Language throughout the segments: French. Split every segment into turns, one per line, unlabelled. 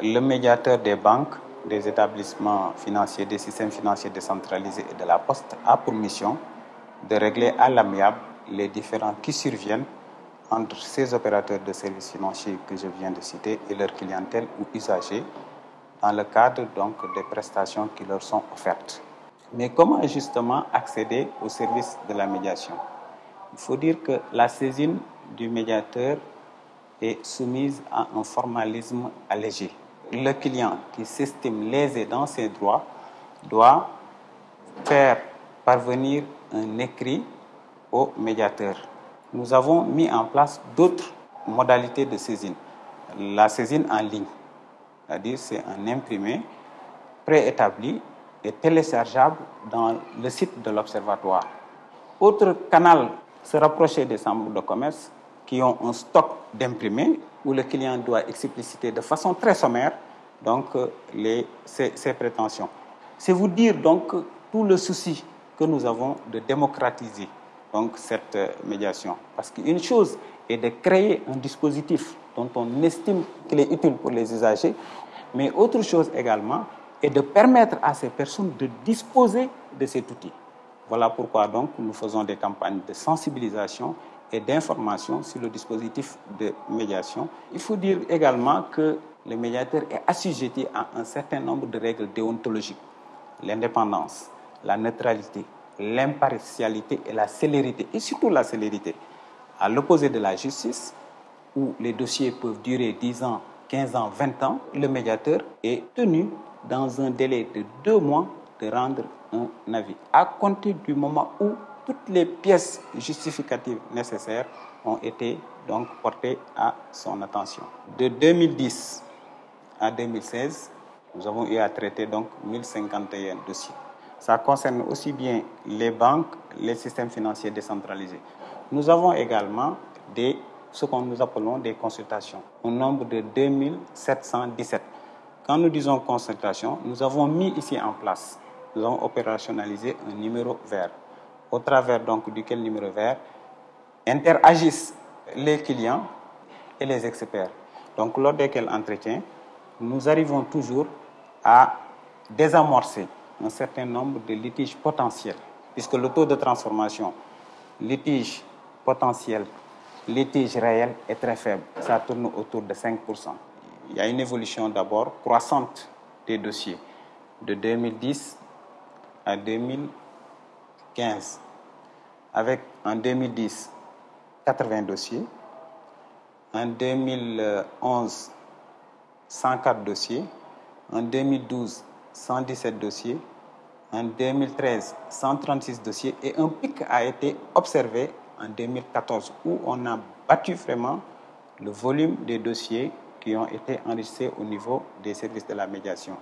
Le médiateur des banques, des établissements financiers, des systèmes financiers décentralisés et de la Poste a pour mission de régler à l'amiable les différends qui surviennent entre ces opérateurs de services financiers que je viens de citer et leur clientèle ou usagers dans le cadre donc des prestations qui leur sont offertes. Mais comment justement accéder au service de la médiation? Il faut dire que la saisine du médiateur est soumise à un formalisme allégé. Le client qui s'estime lésé dans ses droits doit faire parvenir un écrit au médiateur. Nous avons mis en place d'autres modalités de saisine. La saisine en ligne, c'est-à-dire c'est un imprimé préétabli et téléchargeable dans le site de l'Observatoire. Autre canal, se rapprocher des chambres de commerce qui ont un stock d'imprimés où le client doit expliciter de façon très sommaire donc, les, ses, prétentions. C'est vous dire donc tout le souci que nous avons de démocratiser donc, cette médiation. Parce qu'une chose est de créer un dispositif dont on estime qu'il est utile pour les usagers, mais autre chose également est de permettre à ces personnes de disposer de cet outil. Voilà pourquoi donc nous faisons des campagnes de sensibilisation et d'information sur le dispositif de médiation. Il faut dire également que le médiateur est assujetti à un certain nombre de règles déontologiques. L'indépendance, la neutralité, l'impartialité et la célérité, et surtout la célérité. À l'opposé de la justice, où les dossiers peuvent durer 10 ans, 15 ans, 20 ans, le médiateur est tenu dans un délai de deux mois de rendre un avis, à compter du moment où toutes les pièces justificatives nécessaires ont été donc portées à son attention. De 2010 à 2016, nous avons eu à traiter donc 1051 dossiers. Ça concerne aussi bien les banques, les systèmes financiers décentralisés. Nous avons également des, ce que nous appelons des consultations, au nombre de 2717. Quand nous disons consultation, nous avons mis ici en place, nous avons opérationnalisé un numéro vert, au travers donc duquel numéro vert interagissent les clients et les experts. Donc lors desquels entretiens, nous arrivons toujours à désamorcer un certain nombre de litiges potentiels, puisque le taux de transformation, litige potentiel, litige réel est très faible. Ça tourne autour de 5%. Il y a une évolution d'abord croissante des dossiers de 2010 à 2015, avec en 2010 80 dossiers, en 2011 104 dossiers, en 2012 117 dossiers, en 2013 136 dossiers et un pic a été observé en 2014 où on a battu vraiment le volume des dossiers qui ont été enregistrés au niveau des services de la médiation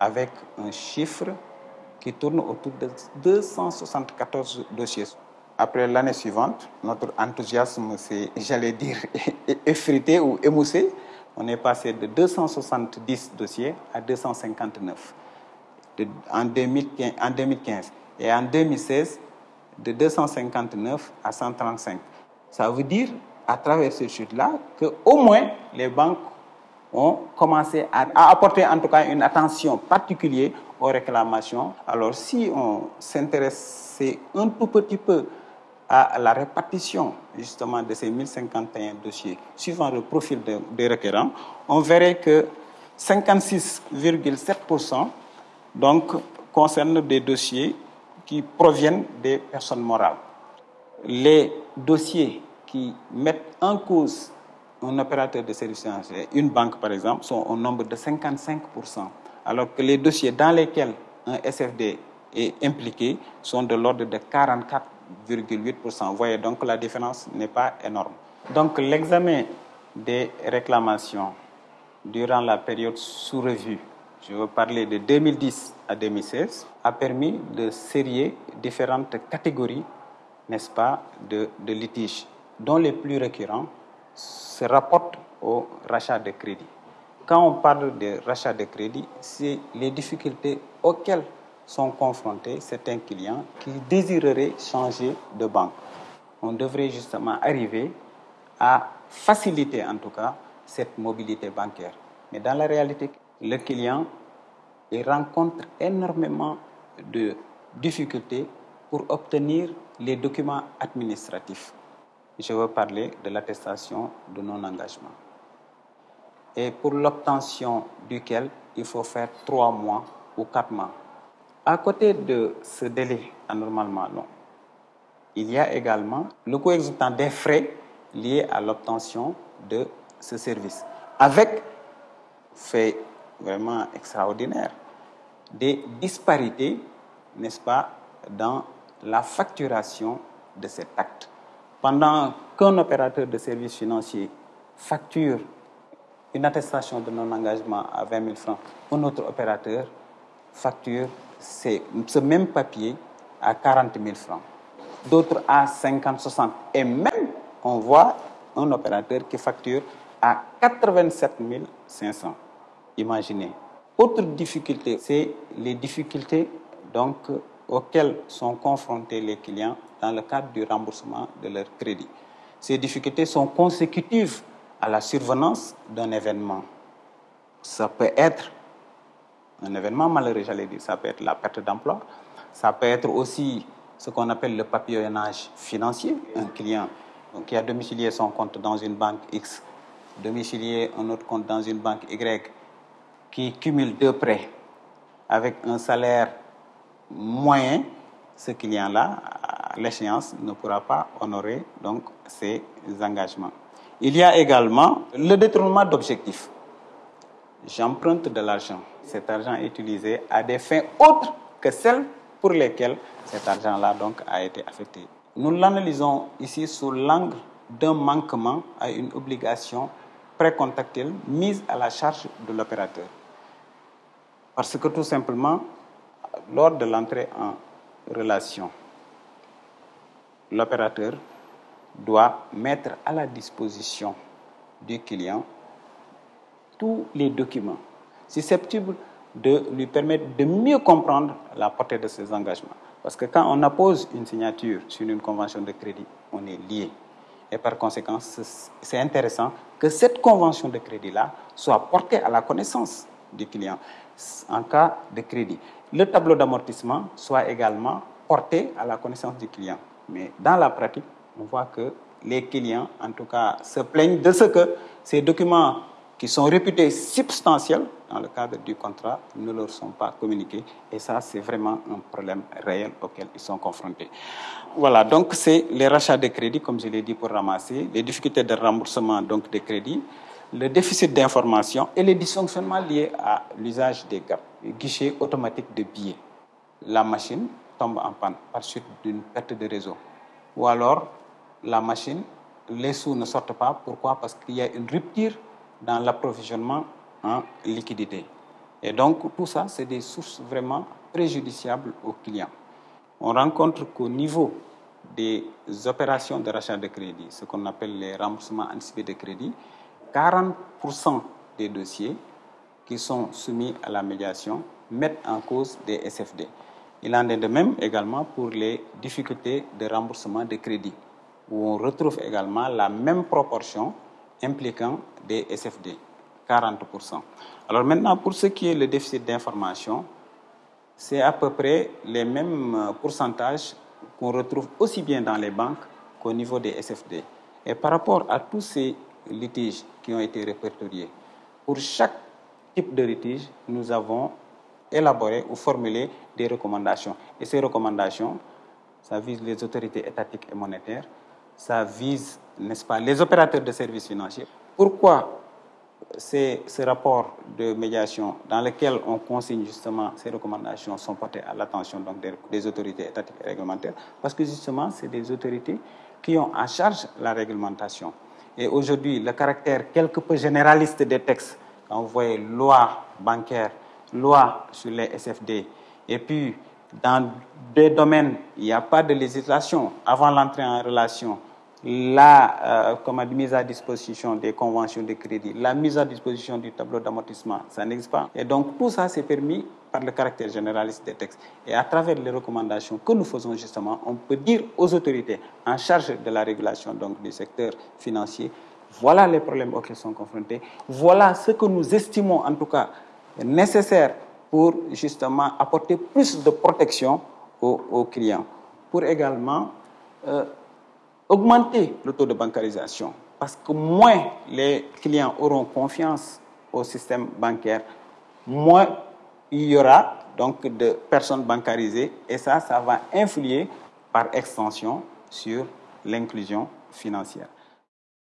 avec un chiffre qui tourne autour de 274 dossiers. Après l'année suivante, notre enthousiasme s'est, j'allais dire, effrité ou émoussé. On est passé de 270 dossiers à 259 de, en, 2015, en 2015. Et en 2016, de 259 à 135. Ça veut dire, à travers ce chute-là, qu'au moins les banques ont commencé à, apporter en tout cas une attention particulière aux réclamations. Alors si on s'intéressait un tout petit peu à la répartition justement de ces 1051 dossiers suivant le profil de, des requérants, on verrait que 56,7% donc concernent des dossiers qui proviennent des personnes morales. Les dossiers qui mettent en cause un opérateur de services financiers, une banque par exemple, sont au nombre de 55%, alors que les dossiers dans lesquels un SFD est impliqué sont de l'ordre de 44,8%. Vous voyez donc la différence n'est pas énorme. Donc l'examen des réclamations durant la période sous revue, je veux parler de 2010 à 2016, a permis de sérier différentes catégories, n'est-ce pas, de litiges, dont les plus récurrents se rapportent au rachat de crédit. Quand on parle de rachat de crédit, c'est les difficultés auxquelles sont confrontés certains clients qui désireraient changer de banque. On devrait justement arriver à faciliter en tout cas cette mobilité bancaire. Mais dans la réalité, le client rencontre énormément de difficultés pour obtenir les documents administratifs. Je veux parler de l'attestation de non-engagement. Et pour l'obtention duquel il faut faire trois mois ou quatre mois. À côté de ce délai anormalement long, il y a également le coût exorbitant des frais liés à l'obtention de ce service. Avec fait vraiment extraordinaire, des disparités, n'est-ce pas, dans la facturation de cet acte. Pendant qu'un opérateur de services financiers facture une attestation de non-engagement à 20 000 francs, un autre opérateur facture ce même papier à 40 000 francs, d'autres à 50, 60. Et même, on voit un opérateur qui facture à 87 500. Imaginez. Autre difficulté, c'est les difficultés donc, auxquelles sont confrontés les clients dans le cadre du remboursement de leur crédit. Ces difficultés sont consécutives à la survenance d'un événement. Ça peut être un événement malheureux, j'allais dire, ça peut être la perte d'emploi, ça peut être aussi ce qu'on appelle le papillonnage financier, un client qui a domicilié son compte dans une banque X, domicilié un autre compte dans une banque Y, qui cumule deux prêts avec un salaire moyen, ce client-là, l'échéance, ne pourra pas honorer donc ses engagements. Il y a également le détournement d'objectifs. J'emprunte de l'argent. Cet argent est utilisé à des fins autres que celles pour lesquelles cet argent-là donc a été affecté. Nous l'analysons ici sous l'angle d'un manquement à une obligation précontactuelle mise à la charge de l'opérateur. Parce que tout simplement, lors de l'entrée en relation, l'opérateur doit mettre à la disposition du client tous les documents susceptibles de lui permettre de mieux comprendre la portée de ses engagements. Parce que quand on appose une signature sur une convention de crédit, on est lié. Et par conséquent, c'est intéressant que cette convention de crédit-là soit portée à la connaissance du client en cas de crédit. Le tableau d'amortissement soit également porté à la connaissance du client. Mais dans la pratique, on voit que les clients, en tout cas, se plaignent de ce que ces documents qui sont réputés substantiels dans le cadre du contrat ne leur sont pas communiqués. Et ça, c'est vraiment un problème réel auquel ils sont confrontés. Voilà, donc c'est les rachats de crédit, comme je l'ai dit, pour ramasser, les difficultés de remboursement donc des crédits, le déficit d'information et les dysfonctionnements liés à l'usage des guichets automatiques de billets. La machine tombe en panne par suite d'une perte de réseau. Ou alors, la machine, les sous ne sortent pas. Pourquoi? Parce qu'il y a une rupture dans l'approvisionnement en liquidité. Et donc, tout ça, c'est des sources vraiment préjudiciables aux clients. On rencontre qu'au niveau des opérations de rachat de crédit, ce qu'on appelle les remboursements anticipés de crédit, 40% des dossiers qui sont soumis à la médiation mettent en cause des SFD. Il en est de même également pour les difficultés de remboursement de crédit, où on retrouve également la même proportion impliquant des SFD, 40%. Alors maintenant, pour ce qui est le déficit d'information, c'est à peu près les mêmes pourcentages qu'on retrouve aussi bien dans les banques qu'au niveau des SFD. Et par rapport à tous ces litiges qui ont été répertoriés. Pour chaque type de litige, nous avons élaboré ou formulé des recommandations. Et ces recommandations, ça vise les autorités étatiques et monétaires, ça vise, n'est-ce pas, les opérateurs de services financiers. Pourquoi ce rapport de médiation dans lequel on consigne justement ces recommandations sont portées à l'attention donc des, des, autorités étatiques et réglementaires? Parce que justement, c'est des autorités qui ont en charge la réglementation. Et aujourd'hui, le caractère quelque peu généraliste des textes, quand vous voyez loi bancaire, loi sur les SFD, et puis dans des domaines, il n'y a pas de législation avant l'entrée en relation, la euh, mise à disposition des conventions de crédit, la mise à disposition du tableau d'amortissement, ça n'existe pas. Et donc tout ça, c'est permis par le caractère généraliste des textes. Et à travers les recommandations que nous faisons justement, on peut dire aux autorités en charge de la régulation donc, du secteur financier, Voilà les problèmes auxquels sont confrontés. Voilà ce que nous estimons en tout cas nécessaire pour justement apporter plus de protection aux, clients. Pour également euh, augmenter le taux de bancarisation. Parce que moins les clients auront confiance au système bancaire, moins il y aura donc de personnes bancarisées et ça, ça va influer par extension sur l'inclusion financière.